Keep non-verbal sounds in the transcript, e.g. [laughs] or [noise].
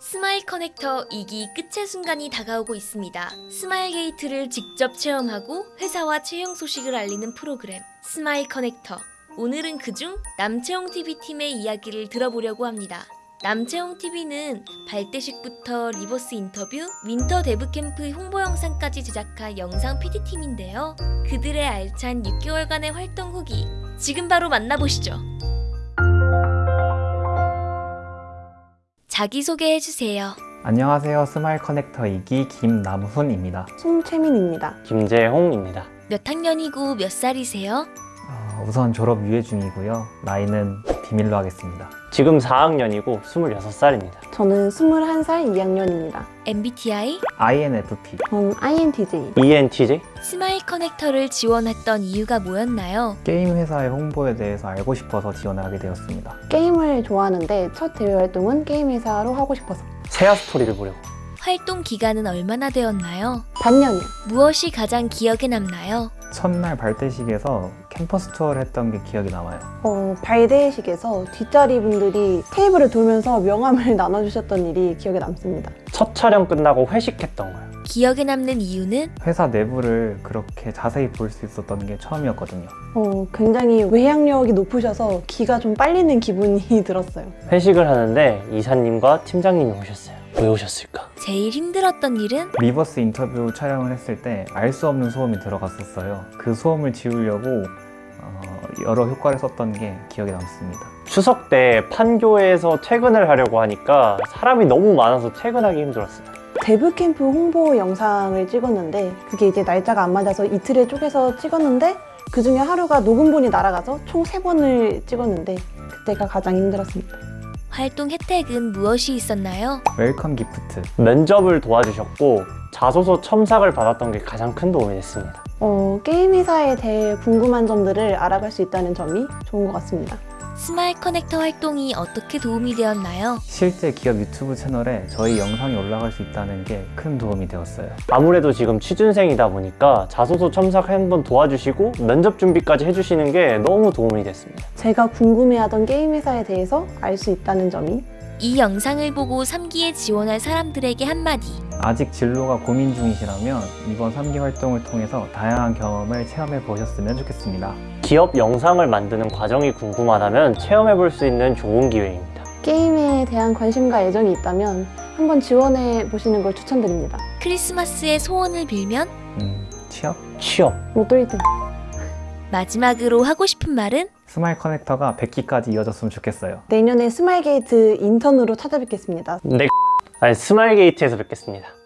스마일 커넥터 2기 끝의 순간이 다가오고 있습니다. 스마일 게이트를 직접 체험하고 회사와 채용 소식을 알리는 프로그램 스마일 커넥터. 오늘은 그중 남채용 TV 팀의 이야기를 들어보려고 합니다. 남채용 TV는 발대식부터 reverse 인터뷰, 윈터 데브 캠프 홍보 영상까지 제작한 영상 PD팀인데요. 그들의 알찬 6개월간의 활동 후기 지금 바로 만나보시죠. 자기소개해 주세요. 안녕하세요. 스마일 커넥터 2기 김남훈입니다. 송채민입니다. 김재홍입니다. 몇 학년이고 몇 살이세요? 어, 우선 졸업 유예 중이고요. 나이는 비밀로 하겠습니다. 지금 4학년이고 26살입니다. 저는 21살 2학년입니다. MBTI INFP. 전 INTJ. ENTJ? 스마일 커넥터를 지원했던 이유가 뭐였나요? 게임 회사의 홍보에 대해서 알고 싶어서 지원을 하게 되었습니다. 게임을 좋아하는데 첫 대외 활동은 게임 회사로 하고 싶어서 세아 스토리를 보려고. 활동 기간은 얼마나 되었나요? 반년이요. 무엇이 가장 기억에 남나요? 첫날 발대식에서 캠퍼스 투어를 했던 게 기억이 남아요. 어, 발대식에서 뒷자리 분들이 테이블을 돌면서 명함을 [laughs] 나눠주셨던 일이 기억에 남습니다. 첫 촬영 끝나고 회식했던 거예요. 기억에 남는 이유는 회사 내부를 그렇게 자세히 볼 수 있었던 게 처음이었거든요. 어, 굉장히 외향력이 높으셔서 기가 좀 빨리는 기분이 [laughs] 들었어요. 회식을 하는데 이사님과 팀장님이 오셨어요. 왜 오셨을까? 제일 힘들었던 일은 reverse 인터뷰 촬영을 했을 때 알 수 없는 소음이 들어갔었어요. 그 소음을 지우려고 어, 여러 효과를 썼던 게 기억에 남습니다. 추석 때 판교에서 퇴근을 하려고 하니까 사람이 너무 많아서 퇴근하기 힘들었어요. 데브 캠프 홍보 영상을 찍었는데 그게 이제 날짜가 안 맞아서 이틀에 쪼개서 찍었는데 그 중에 하루가 녹음본이 날아가서 총 세번을 찍었는데 그때가 가장 힘들었습니다. 활동 혜택은 무엇이 있었나요? welcome gift. 면접을 도와주셨고 자소서 첨삭을 받았던 게 가장 큰 도움이 됐습니다. 어, 게임 회사에 대해 궁금한 점들을 알아갈 수 있다는 점이 좋은 것 같습니다. 스마일 커넥터 활동이 어떻게 도움이 되었나요? 실제 기업 유튜브 채널에 저희 영상이 올라갈 수 있다는 게 큰 도움이 되었어요. 아무래도 지금 취준생이다 보니까 자소서 첨삭 한번 도와주시고 면접 준비까지 해주시는 게 너무 도움이 됐습니다. 제가 궁금해하던 게임 회사에 대해서 알 수 있다는 점이 이 영상을 보고 3기에 지원할 사람들에게 한마디. 아직 진로가 고민 중이시라면 이번 3기 활동을 통해서 다양한 경험을 체험해 보셨으면 좋겠습니다. 기업 영상을 만드는 과정이 궁금하다면 체험해 볼 수 있는 좋은 기회입니다. 게임에 대한 관심과 애정이 있다면 한번 지원해 보시는 걸 추천드립니다. 크리스마스에 소원을 빌면 음, 취업? 취업. 로또 1등. 마지막으로 하고 싶은 말은 스마일 커넥터가 100기까지 이어졌으면 좋겠어요. 내년에 스마일 게이트 인턴으로 찾아뵙겠습니다. 네. 스마일 게이트에서 뵙겠습니다.